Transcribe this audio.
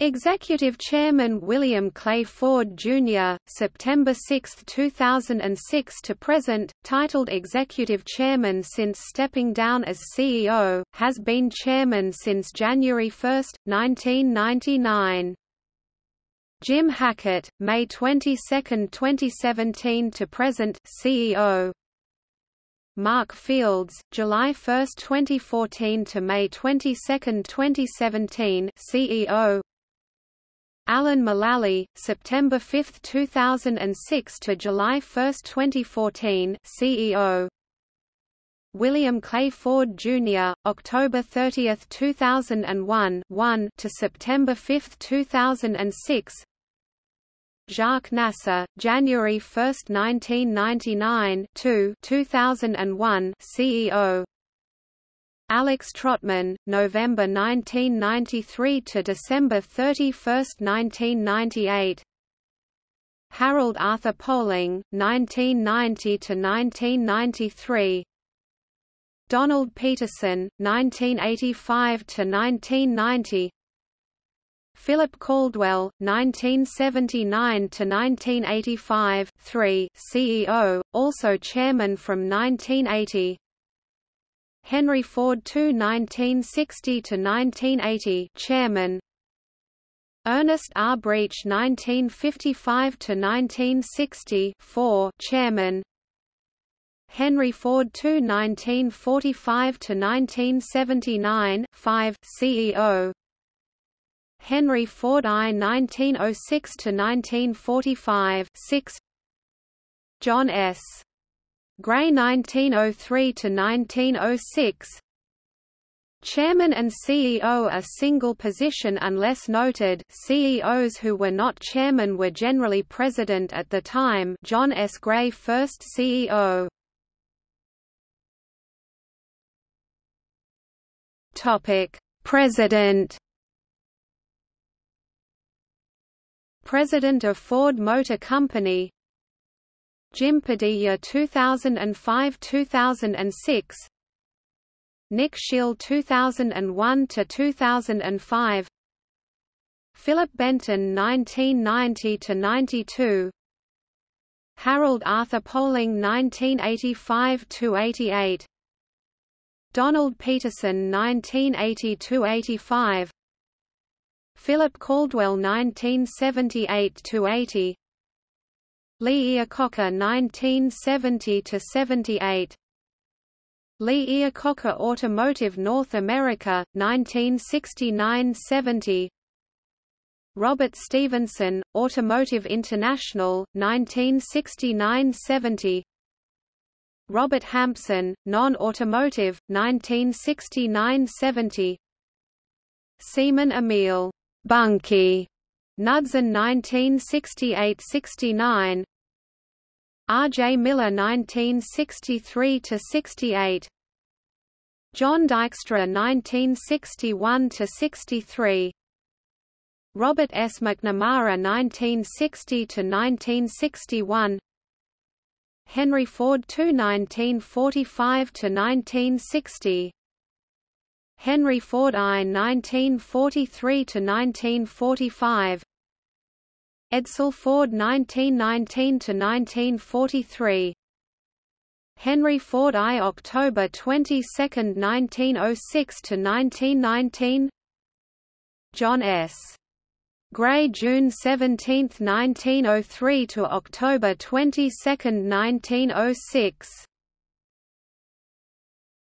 Executive Chairman William Clay Ford, Jr., September 6, 2006 to present, titled Executive Chairman since stepping down as CEO, has been Chairman since January 1, 1999. Jim Hackett, May 22, 2017 to present, CEO. Mark Fields, July 1, 2014 to May 22, 2017 CEO Alan Mulally, September 5, 2006 to July 1, 2014 CEO William Clay Ford Jr., October 30, 2001 1 to September 5, 2006 Jacques Nasser, January 1, 1999 2 2001 CEO Alex Trotman, November 1993 to December 31, 1998. Harold Arthur Poling, 1990 to 1993. Donald Peterson, 1985 to 1990. Philip Caldwell, 1979 to 1985, 3, CEO, also chairman from 1980. Henry Ford II 1960–1980 Chairman Ernest R. Breech 1955–1960 4 Chairman Henry Ford II 1945–1979 5 CEO Henry Ford I 1906–1945 6 John S. Gray 1903 to 1906 Chairman and CEO are single position unless noted. CEOs who were not chairman were generally president at the time. John S. Gray first CEO Topic President. President of Ford Motor Company Jim Padilla 2005–2006 Nick Scheele 2001 to 2005 Philip Benton 1990 to 92 Harold Arthur Poling 1985 to 88 Donald Peterson 1980 to 85 Philip Caldwell 1978 to 80 Lee Iacocca 1970–78 Lee Iacocca Automotive North America, 1969–70 Robert Stevenson, Automotive International, 1969–70 Robert Hampson, Non-Automotive, 1969–70 Semon Emil Bunkie Knudsen 1968–69 Arjay Miller 1963–68 John Dykstra 1961–63 Robert S. McNamara 1960–1961 Henry Ford II 1945–1960 Henry Ford I 1943–1945 Edsel Ford 1919–1943 Henry Ford I October 22, 1906–1919 John S. Gray June 17, 1903 to October 22, 1906